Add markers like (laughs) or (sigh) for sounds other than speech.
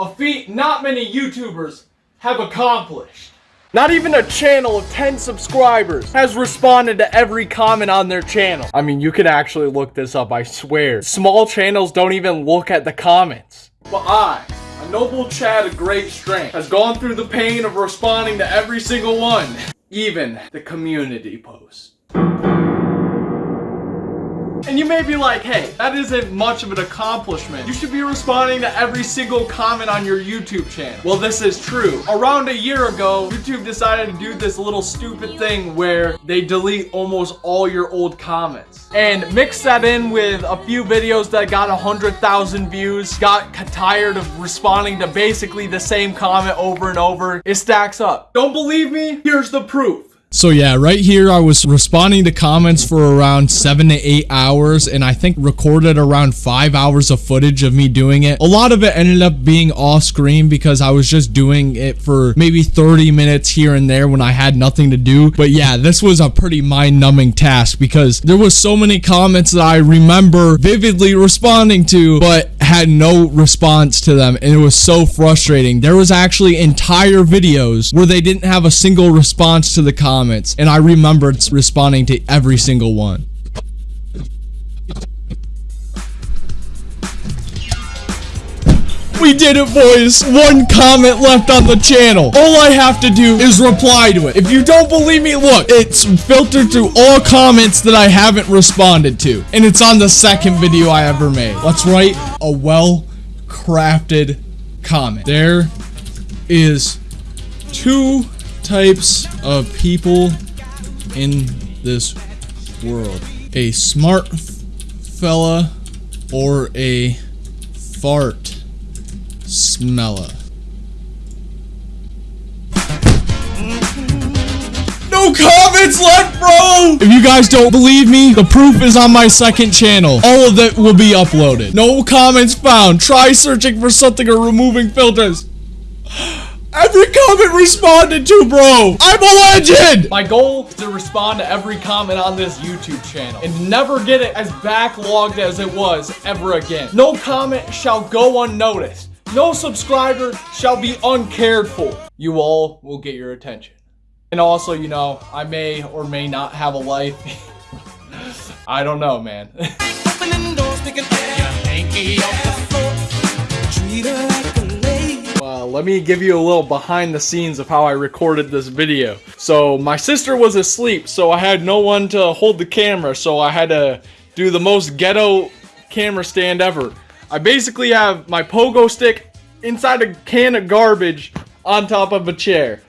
A feat not many YouTubers have accomplished. Not even a channel of 10 subscribers has responded to every comment on their channel. I mean, you can actually look this up, I swear. Small channels don't even look at the comments. But I, a noble Chad of great strength, has gone through the pain of responding to every single one. Even the community post. You may be like, hey, that isn't much of an accomplishment. You should be responding to every single comment on your YouTube channel. Well, this is true. Around a year ago, YouTube decided to do this little stupid thing where they delete almost all your old comments. And mix that in with a few videos that got 100,000 views, got tired of responding to basically the same comment over and over. It stacks up. Don't believe me? Here's the proof. So yeah, right here I was responding to comments for around 7 to 8 hours and I think recorded around 5 hours of footage of me doing it. A lot of it ended up being off screen because I was just doing it for maybe 30 minutes here and there when I had nothing to do. But yeah, this was a pretty mind-numbing task because there was so many comments that I remember vividly responding to but had no response to them and it was so frustrating. There was actually entire videos where they didn't have a single response to the comments and I remembered responding to every single one. We did it, boys. One comment left on the channel. All I have to do is reply to it. If you don't believe me, look. It's filtered through all comments that I haven't responded to. And it's on the second video I ever made. Let's write a well-crafted comment. There is two types of people in this world. A smart fella or a fart smeller. No comments left, bro! If you guys don't believe me, the proof is on my second channel. All of it will be uploaded. No comments found. Try searching for something or removing filters. Every comment responded to, bro. I'm a legend. My goal is to respond to every comment on this YouTube channel and never get it as backlogged as it was ever again. No comment shall go unnoticed. No subscriber shall be uncared for. You all will get your attention. And also, you know, I may or may not have a life. (laughs) I don't know, man. well, let me give you a little behind the scenes of how I recorded this video. So, my sister was asleep, so I had no one to hold the camera, so I had to do the most ghetto camera stand ever. I basically have my pogo stick inside a can of garbage on top of a chair.